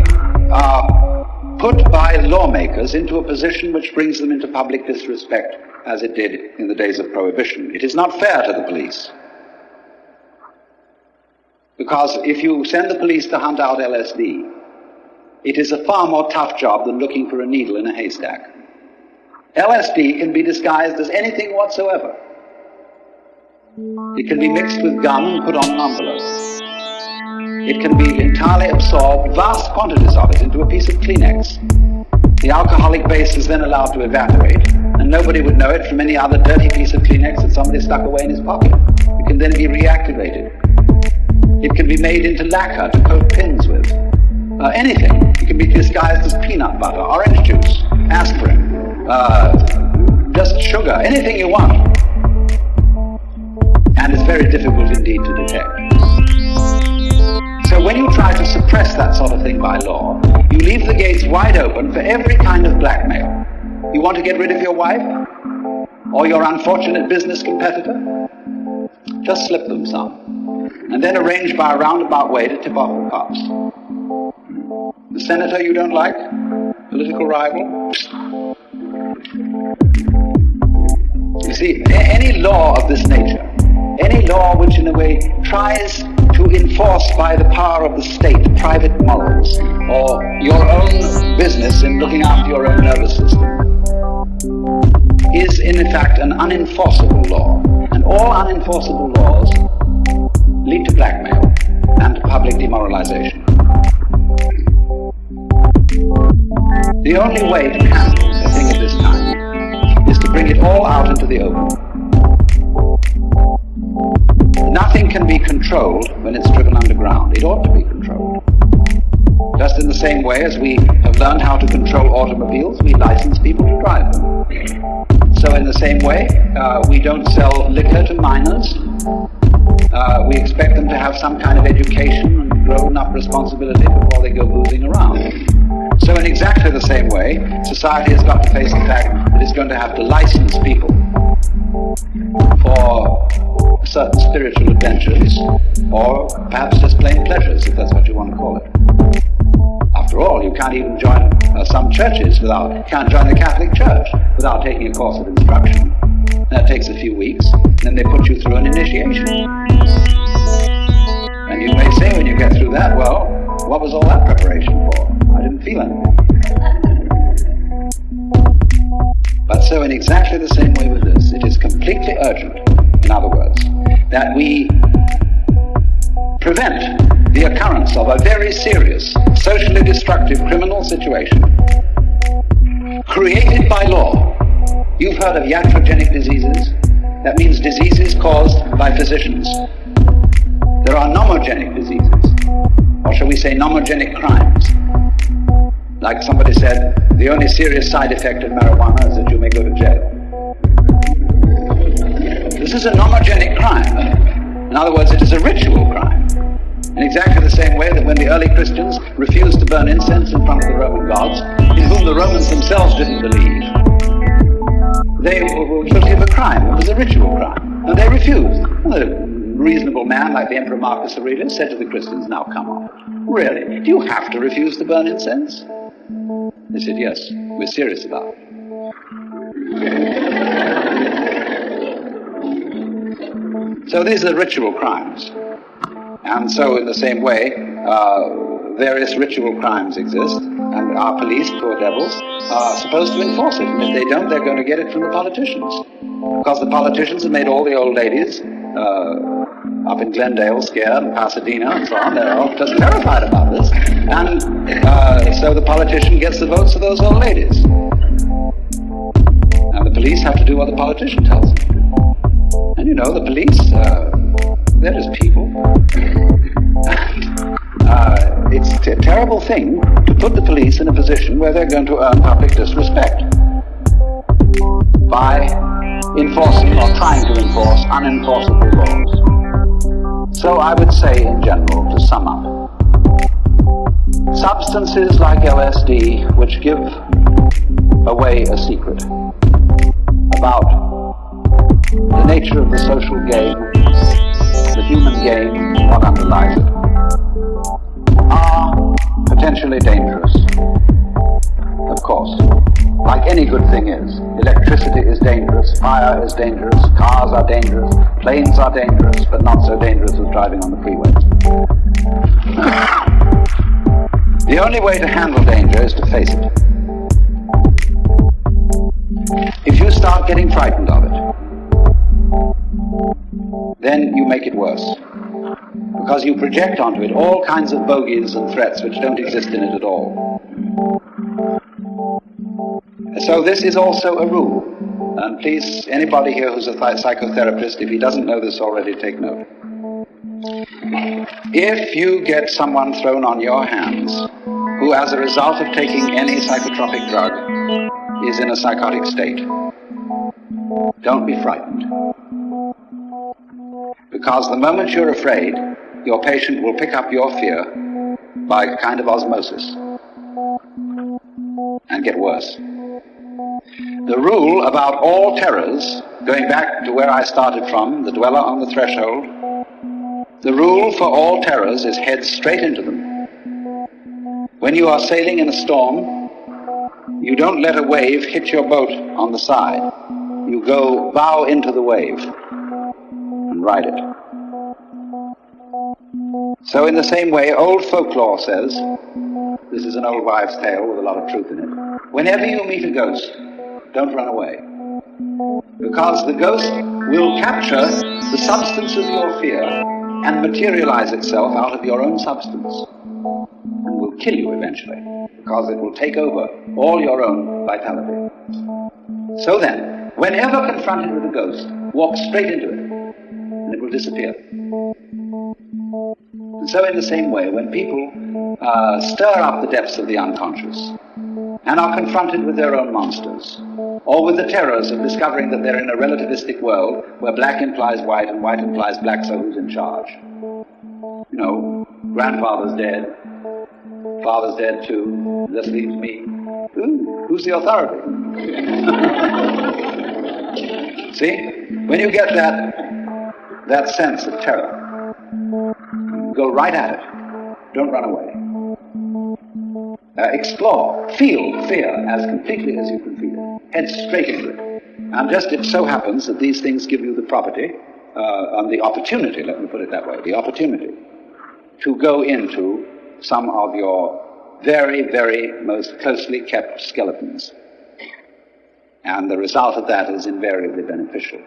are put by lawmakers into a position which brings them into public disrespect, as it did in the days of Prohibition. It is not fair to the police. Because if you send the police to hunt out LSD, it is a far more tough job than looking for a needle in a haystack. LSD can be disguised as anything whatsoever. It can be mixed with gum and put on an envelope. It can be entirely absorbed, vast quantities of it, into a piece of Kleenex. The alcoholic base is then allowed to evaporate, and nobody would know it from any other dirty piece of Kleenex that somebody stuck away in his pocket. It can then be reactivated. It can be made into lacquer to coat pins with. Uh, anything. It can be disguised as peanut butter, orange juice, aspirin, uh, just sugar, anything you want. And it's very difficult indeed to detect. So when you try to suppress that sort of thing by law, you leave the gates wide open for every kind of blackmail. You want to get rid of your wife? Or your unfortunate business competitor? Just slip them some and then arrange by a roundabout way to tip off the cops. The senator you don't like? Political rival? You see, any law of this nature, any law which in a way tries to enforce by the power of the state private morals or your own business in looking after your own nervous system, is in fact an unenforceable law. And all unenforceable laws lead to blackmail and public demoralization. The only way to handle a thing of this kind is to bring it all out into the open. Nothing can be controlled when it's driven underground. It ought to be controlled. Just in the same way as we have learned how to control automobiles, we license people to drive them. So in the same way, uh, we don't sell liquor to minors, uh, we expect them to have some kind of education and grown-up responsibility before they go boozing around. So in exactly the same way, society has got to face the fact that it's going to have to license people for certain spiritual adventures, or perhaps just plain pleasures, if that's what you want to call it. After all, you can't even join uh, some churches without, can't join the Catholic Church without taking a course of instruction. That takes a few weeks, and then they put you through an initiation. And you may say when you get through that, well, what was all that preparation for? I didn't feel anything. But so in exactly the same way with this, it is completely urgent, in other words, that we prevent the occurrence of a very serious, socially destructive criminal situation created by law You've heard of iatrogenic diseases. That means diseases caused by physicians. There are nomogenic diseases, or shall we say nomogenic crimes. Like somebody said, the only serious side effect of marijuana is that you may go to jail. This is a nomogenic crime. In other words, it is a ritual crime. In exactly the same way that when the early Christians refused to burn incense in front of the Roman gods, in whom the Romans themselves didn't believe, they were guilty of a crime. It was a ritual crime. And they refused. And a reasonable man like the Emperor Marcus Aurelius said to the Christians, now come on. Really? Do you have to refuse to burn incense? They said, yes, we're serious about it. So these are ritual crimes. And so in the same way, uh, various ritual crimes exist, and our police, poor devils, are supposed to enforce it. And if they don't, they're going to get it from the politicians. Because the politicians have made all the old ladies uh, up in Glendale scared, and Pasadena and so on. They're all just terrified about this. And uh, so the politician gets the votes of those old ladies. And the police have to do what the politician tells them. And you know, the police, uh, they're just people. uh, it's a terrible thing to put the police in a position where they're going to earn public disrespect by enforcing or trying to enforce unenforceable laws. So I would say in general, to sum up, substances like LSD which give away a secret, about the nature of the social game, the human game, what underlies it, are potentially dangerous. Of course, like any good thing is. Electricity is dangerous, fire is dangerous, cars are dangerous, planes are dangerous, but not so dangerous as driving on the freeway. The only way to handle danger is to face it. If you start getting frightened of it, then you make it worse. Because you project onto it all kinds of bogies and threats which don't exist in it at all. So this is also a rule. And please, anybody here who's a psychotherapist, if he doesn't know this already, take note. If you get someone thrown on your hands who, as a result of taking any psychotropic drug, is in a psychotic state, don't be frightened. Because the moment you're afraid, your patient will pick up your fear by a kind of osmosis and get worse. The rule about all terrors, going back to where I started from, the dweller on the threshold, the rule for all terrors is head straight into them. When you are sailing in a storm, you don't let a wave hit your boat on the side. You go bow into the wave and ride it. So in the same way, old folklore says, this is an old wives' tale with a lot of truth in it, whenever you meet a ghost, don't run away. Because the ghost will capture the substance of your fear and materialize itself out of your own substance and will kill you eventually because it will take over all your own vitality. So then, whenever confronted with a ghost, walk straight into it and it will disappear. And so in the same way, when people uh, stir up the depths of the unconscious and are confronted with their own monsters, or with the terrors of discovering that they're in a relativistic world where black implies white and white implies black, so who's in charge? You know, grandfather's dead, father's dead too, this leaves me. Ooh, who's the authority? See? When you get that, that sense of terror, go right at it. Don't run away. Uh, explore, feel fear as completely as you can feel it. Head straight into it. And just it so happens that these things give you the property, uh, and the opportunity, let me put it that way, the opportunity to go into some of your very, very most closely kept skeletons. And the result of that is invariably beneficial.